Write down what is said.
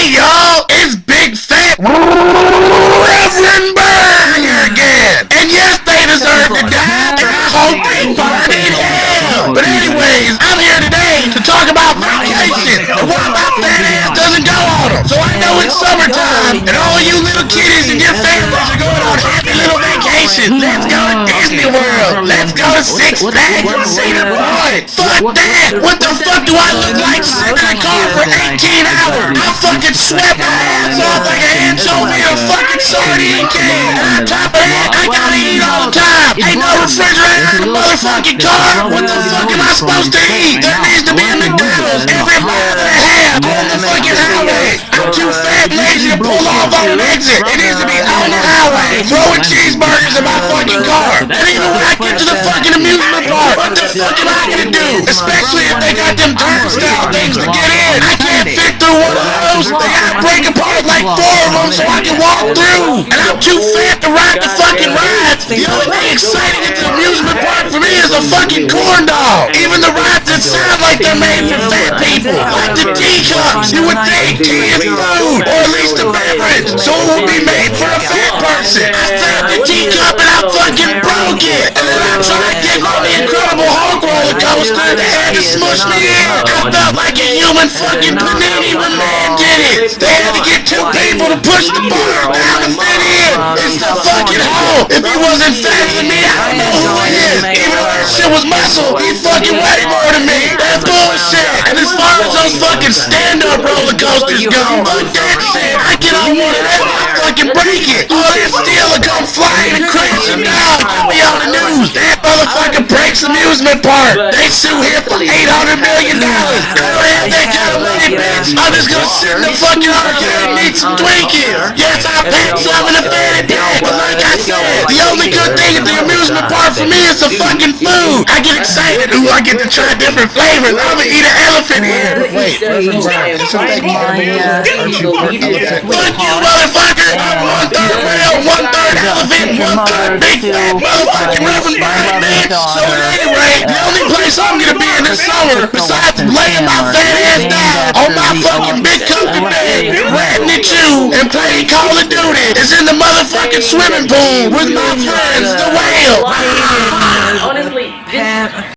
Hey y'all, it's Big Fat Reverend Burger again. And yes, they deserve to die, and I hope they burn in hell. But anyways, I'm here today to talk about vacation and why my fat ass doesn't go on them. So I know it's summertime, and all you little kiddies and your families are going on happy little vacations. Let's go to Disney World. Let's go to Six Flags and see the Fuck that. What the fuck do I look like sitting in a car for 18 hours? I fucking sweat my ass off like an anchovy a fucking sardine can. And on top of that, I gotta eat all the time. Ain't no refrigerator in the motherfucking car. What the fuck am I supposed to eat? There needs to be a McDonald's every mile and a half on the fucking highway. I'm too fat and lazy to pull off on an exit. It needs to be on the highway, throwing cheeseburgers in my fucking car. And even when I get to the fucking amusement park, what the fuck am I gonna do? Especially if they got them turnstile things to get in. I can't fit through one of those. They gotta break apart like four of them so I can walk through. And I'm too fat to ride the fucking rides. The only thing exciting at the amusement park for me is a fucking corn dog. Even the rides that sound like they're made for fat people, like the teacups. You would think tea is food, or at least a beverage, so it would be made for a fat person. I the teacup and I fucking broke it. And then I tried to get on the Incredible Hulk roller coaster. They had to smush me in. I felt like a human fucking panini when man did it. They had to get two people to push the bar down to fit in. It's the fucking Hulk. If he wasn't faster than me, I don't know who he is. Even though that shit was muscle, he fucking way more than me. That's bullshit. And as far as those fucking stand-up roller coasters go, fuck that shit. I get on one of them, I fucking break it. All that steel will come flying on. That motherfucker breaks amusement park. They sue him for $800 million. I don't have that kind of money, bitch. I'm just gonna sit in the fucking arcade and eat some Twinkies. Yes, I paid some in a fanny pack, but like I said, the only good thing at the amusement park for me is the fucking food. I get excited. Ooh, I get to try different flavors. I'm gonna eat an elephant here. Wait, Reverend Brian, something aren't you part elephant? Fuck you, motherfucker! I'm one third whale, one third elephant, one third big fat motherfucking Reverend Brian, bitch! So at any rate, the only place I'm gonna be in the summer, besides laying my fat ass down on my fucking big comfy bed, ratting at you, and playing Call of Duty, is in the motherfucking swimming pool with my friends, the whale! Honestly, this